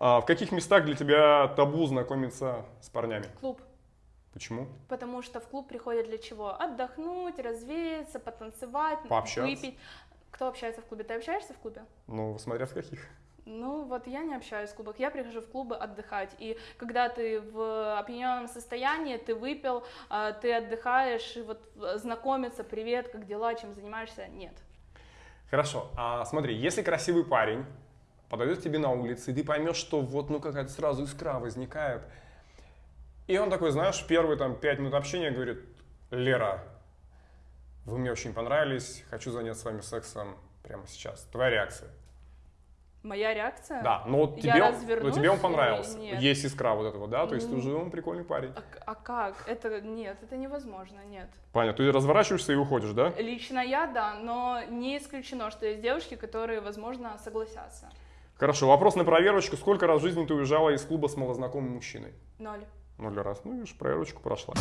А в каких местах для тебя табу знакомиться с парнями? Клуб. Почему? Потому что в клуб приходят для чего? Отдохнуть, развеяться, потанцевать, Пообщаться. выпить. Кто общается в клубе? Ты общаешься в клубе? Ну, смотря в каких. Ну, вот я не общаюсь в клубах, я прихожу в клубы отдыхать. И когда ты в опьяненном состоянии, ты выпил, а, ты отдыхаешь, и вот знакомиться, привет, как дела, чем занимаешься, нет. Хорошо, а смотри, если красивый парень подойдет к тебе на улице, и ты поймешь, что вот, ну, какая-то сразу искра возникает, и он такой, знаешь, первые там пять минут общения говорит, Лера, вы мне очень понравились, хочу заняться с вами сексом прямо сейчас. Твоя реакция? Моя реакция? Да, но вот Я тебе, он, но тебе он понравился. нет. Есть искра вот этого, да? То есть ты Ну. уже он прикольный парень. А, а как? Это нет, это невозможно, нет. Понятно, ты разворачиваешься и уходишь, да? Лично я, да, но не исключено, что есть девушки, которые, возможно, согласятся. Хорошо, вопрос на проверочку. Сколько раз в жизни ты уезжала из клуба с малознакомым мужчиной? Ноль. Ноль раз. Ну, видишь, проверочку прошла.